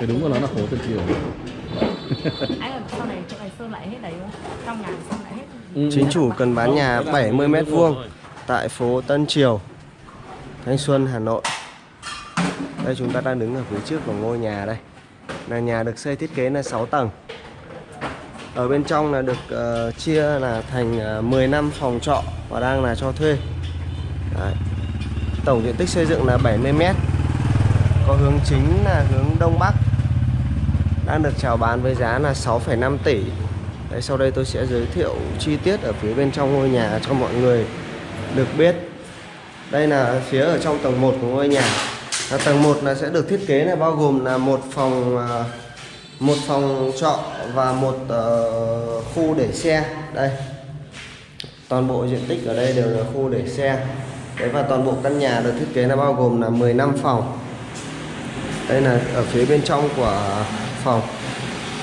thì đúng của nó là phố Tân Triều Ấy là sau này chỗ này sơn lại hết đấy không? Trong nhà sơn lại hết. Ừ. Chính chủ cần bán nhà 70 m vuông tại phố Tân Triều, Thanh Xuân, Hà Nội. Đây chúng ta đang đứng ở phía trước của ngôi nhà đây. Là nhà được xây thiết kế là 6 tầng. Ở bên trong là được ờ, chia là thành uh, 10 năm phòng trọ và đang là cho thuê. Đấy. Tổng diện tích xây dựng là 70 m. Có hướng chính là hướng đông bắc. Đang được chào bán với giá là 6,5 tỷ. Đấy, sau đây tôi sẽ giới thiệu chi tiết ở phía bên trong ngôi nhà cho mọi người được biết. Đây là phía ở trong tầng 1 của ngôi nhà. Là tầng 1 là sẽ được thiết kế là bao gồm là một phòng à, một phòng trọ và một uh, khu để xe. Đây. Toàn bộ diện tích ở đây đều là khu để xe. Đấy và toàn bộ căn nhà được thiết kế là bao gồm là 15 phòng. Đây là ở phía bên trong của phòng.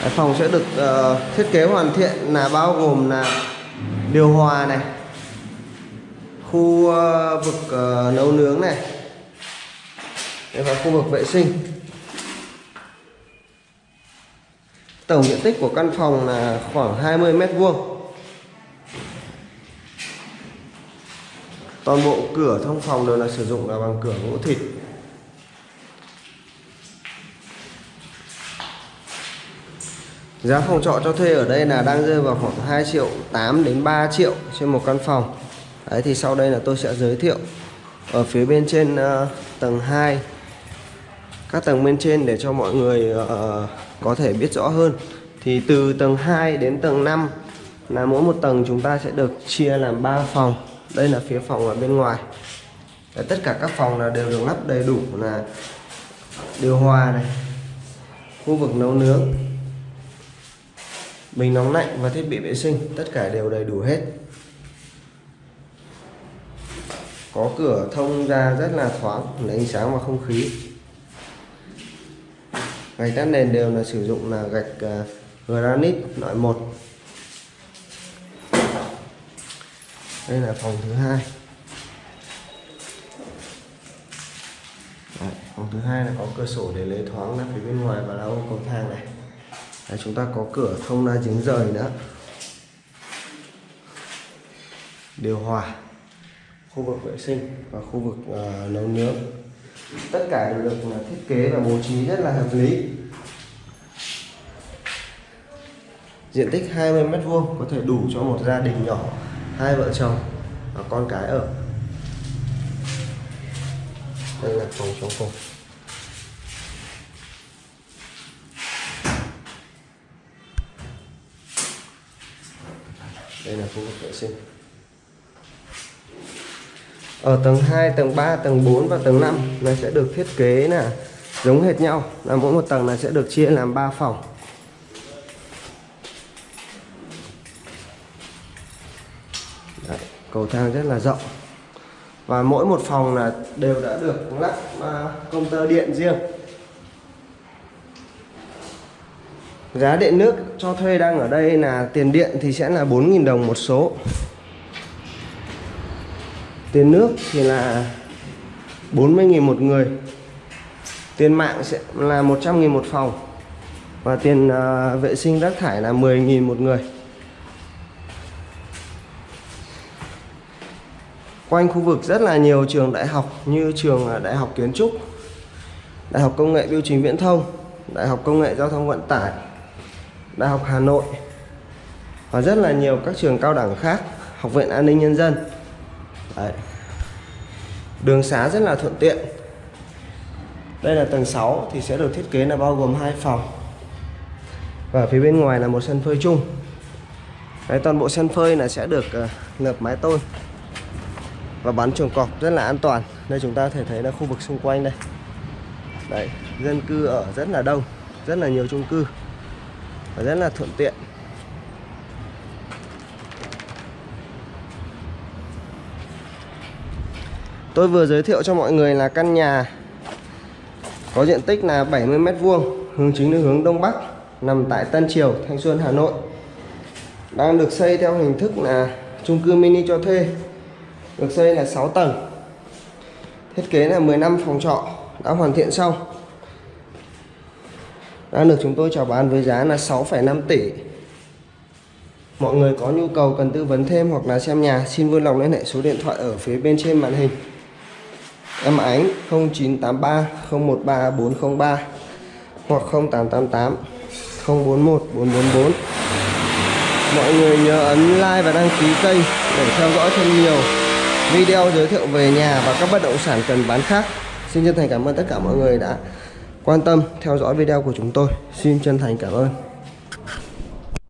Cái phòng sẽ được uh, thiết kế hoàn thiện là bao gồm là điều hòa này, khu uh, vực uh, nấu nướng này, và khu vực vệ sinh. Tổng diện tích của căn phòng là khoảng 20 mét vuông. Toàn bộ cửa thông phòng đều là sử dụng là bằng cửa gỗ thịt. Giá phòng trọ cho thuê ở đây là đang rơi vào khoảng 2 triệu 8 đến 3 triệu trên một căn phòng. Đấy thì sau đây là tôi sẽ giới thiệu ở phía bên trên uh, tầng 2 các tầng bên trên để cho mọi người uh, có thể biết rõ hơn. Thì từ tầng 2 đến tầng 5 là mỗi một tầng chúng ta sẽ được chia làm 3 phòng. Đây là phía phòng ở bên ngoài. Đấy, tất cả các phòng là đều được lắp đầy đủ là điều hòa này, khu vực nấu nướng, bình nóng lạnh và thiết bị vệ sinh tất cả đều đầy đủ hết. Có cửa thông ra rất là thoáng lấy ánh sáng và không khí. Gạch tắt nền đều là sử dụng là gạch à, granite loại 1 đây là phòng thứ hai. Đấy, phòng thứ hai là có cửa sổ để lấy thoáng ra phía bên ngoài và lau cầu thang này. Đấy, chúng ta có cửa thông ra giếng rời nữa. Điều hòa khu vực vệ sinh và khu vực uh, nấu nướng. Tất cả đều được là thiết kế và bố trí rất là hợp lý. Diện tích 20 mét vuông có thể đủ cho một gia đình nhỏ hai vợ chồng và con cái ở. Đây là phòng chống cùng đây là khu vực vệ sinh. Ở tầng 2, tầng 3, tầng 4 và tầng 5 nó sẽ được thiết kế là giống hệt nhau. Là mỗi một tầng là sẽ được chia làm 3 phòng. Đấy, cầu thang rất là rộng. Và mỗi một phòng là đều đã được lắp à, công tơ điện riêng. Giá điện nước cho thuê đang ở đây là tiền điện thì sẽ là 4.000 đồng một số. Tiền nước thì là 40.000 một người. Tiền mạng sẽ là 100.000 một phòng. Và tiền uh, vệ sinh rác thải là 10.000 một người. Quanh khu vực rất là nhiều trường đại học như trường à, Đại học Kiến trúc Đại học Công nghệ Biêu chính Viễn thông Đại học Công nghệ Giao thông Vận tải. Đại học Hà Nội và rất là nhiều các trường cao đẳng khác Học viện An ninh Nhân dân. Đấy. Đường xá rất là thuận tiện. Đây là tầng 6 thì sẽ được thiết kế là bao gồm hai phòng. Và phía bên ngoài là một sân phơi chung. Đấy, Toàn bộ sân phơi là sẽ được ờ, uh, lợp mái tôn Và bắn chuồng cọp rất là an toàn Đây chúng ta có thể thấy là khu vực xung quanh đây. Đấy, dân cư ở rất là đông Rất là nhiều chung cư và rất là thuận tiện Tôi vừa giới thiệu cho mọi người là căn nhà có diện tích là 70 m vuông, hướng chính là hướng đông bắc, nằm tại Tân Triều, Thanh Xuân, Hà Nội. Đang được xây theo hình thức là chung cư mini cho thuê. Được xây là 6 tầng. Thiết kế là 15 phòng trọ đã hoàn thiện xong đang được chúng tôi chào bán với giá là 6,5 tỷ. Mọi người có nhu cầu cần tư vấn thêm hoặc là xem nhà xin vui lòng liên hệ số điện thoại ở phía bên trên màn hình. Em Ánh 0983 013 403 hoặc 0888 041 444 Mọi người nhớ ấn like và đăng ký kênh để theo dõi thêm nhiều video giới thiệu về nhà và các bất động sản cần bán khác. Xin chân thành cảm ơn tất cả mọi người đã quan tâm theo dõi video của chúng tôi. Xin chân thành cảm ơn.